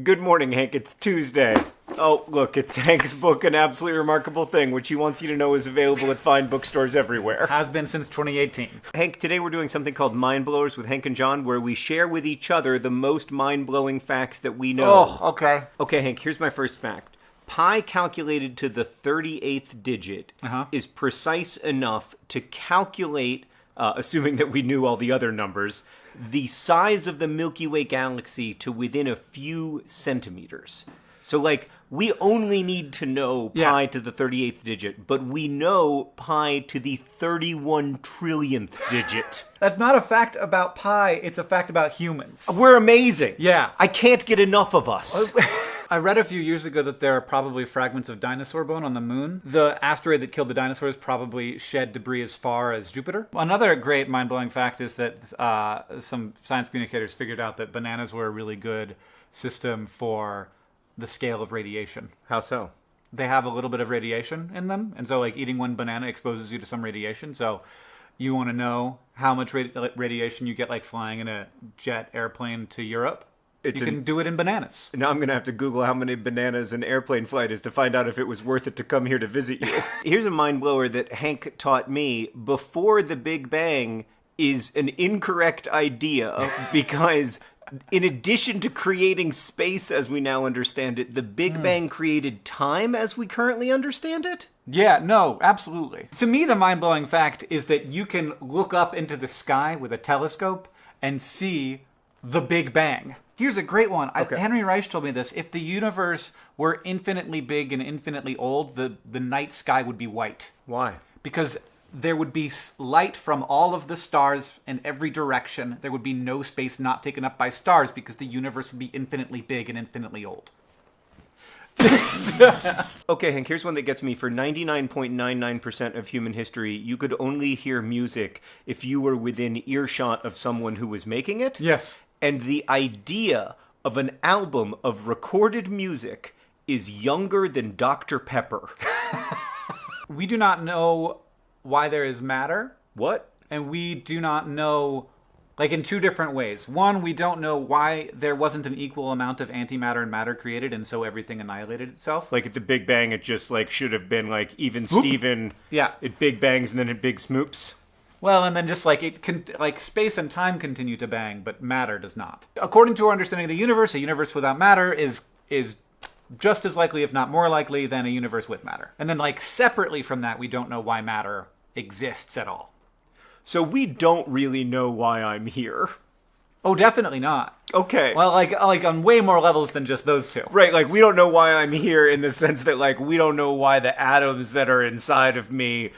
Good morning, Hank. It's Tuesday. Oh, look, it's Hank's book, An Absolutely Remarkable Thing, which he wants you to know is available at fine bookstores everywhere. Has been since 2018. Hank, today we're doing something called Mind Blowers with Hank and John, where we share with each other the most mind blowing facts that we know. Oh, okay. Okay, Hank, here's my first fact. Pi calculated to the 38th digit Uh-huh. is precise enough to calculate, uh, assuming that we knew all the other numbers, the size of the Milky Way galaxy to within a few centimeters. So, like, we only need to know Yeah. pi to the 38th digit, but we know pi to the 31 trillionth digit. That's not a fact about pi, it's a fact about humans. We're amazing. Yeah. I can't get enough of us. I read a few years ago that there are probably fragments of dinosaur bone on the moon. The asteroid that killed the dinosaurs probably shed debris as far as Jupiter. Another great mind blowing fact is that uh, some science communicators figured out that bananas were a really good system for the scale of radiation. How so? They have a little bit of radiation in them, and so like eating one banana exposes you to some radiation. So you want to know how much radi- radiation you get like flying in a jet airplane to Europe. It's you an- can do it in bananas. Now I'm gonna have to Google how many bananas an airplane flight is to find out if it was worth it to come here to visit you. Here's a mind blower that Hank taught me. Before the Big Bang is an incorrect idea because in addition to creating space as we now understand it, the Big hmm. Bang created time as we currently understand it? Yeah, no, absolutely. To me, the mind blowing fact is that you can look up into the sky with a telescope and see the Big Bang. Here's a great one. I, Henry Reich told me this. If the universe were infinitely big and infinitely old, the, the night sky would be white. Why? Because there would be light from all of the stars in every direction. There would be no space not taken up by stars because the universe would be infinitely big and infinitely old. Okay, Hank, here's one that gets me. For 99.99% of human history, you could only hear music if you were within earshot of someone who was making it. Yes. And the idea of an album of recorded music is younger than Dr. Pepper. We do not know why there is matter. What? and we do not know like in two different ways one we don't know why there wasn't an equal amount of antimatter and matter created and so everything annihilated itself Like at the Big Bang, it just like should have been like even Swoop. Steven. Yeah. It big bangs and then it big smoops. Well and then just like it can like space and time continue to bang but matter does not. According to our understanding of the universe a universe without matter is is just as likely if not more likely than a universe with matter. And then like separately from that we don't know why matter exists at all. So we don't really know why I'm here. oh definitely not. Okay. well like like on way more levels than just those two. Right, like we don't know why I'm here in the sense that like we don't know why the atoms that are inside of me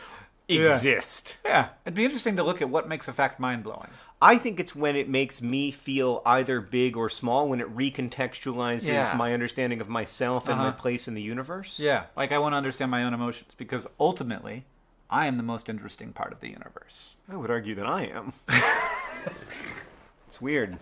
exist. Yeah, it'd be interesting to look at what makes a fact mind blowing. I think it's when it makes me feel either big or small, when it recontextualizes Yeah. my understanding of myself and my Uh-huh. place in the universe. Yeah, like I want to understand my own emotions because ultimately, I am the most interesting part of the universe. I would argue that I am. it's weird.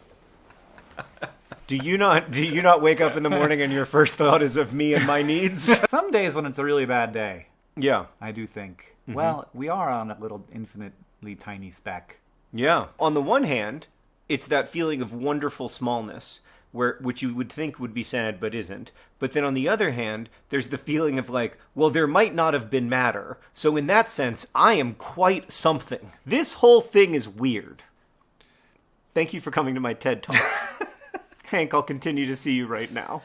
Do you not do you not wake up in the morning and your first thought is of me and my needs? Some days when it's a really bad day, yeah. I do think, Mm-hmm. well, we are on a little infinitely tiny speck. Yeah. On the one hand, it's that feeling of wonderful smallness, where which you would think would be sad but isn't. But then on the other hand, there's the feeling of like, well, there might not have been matter. So in that sense, I am quite something. This whole thing is weird. Thank you for coming to my TED Talk. Hank, I'll continue to see you right now.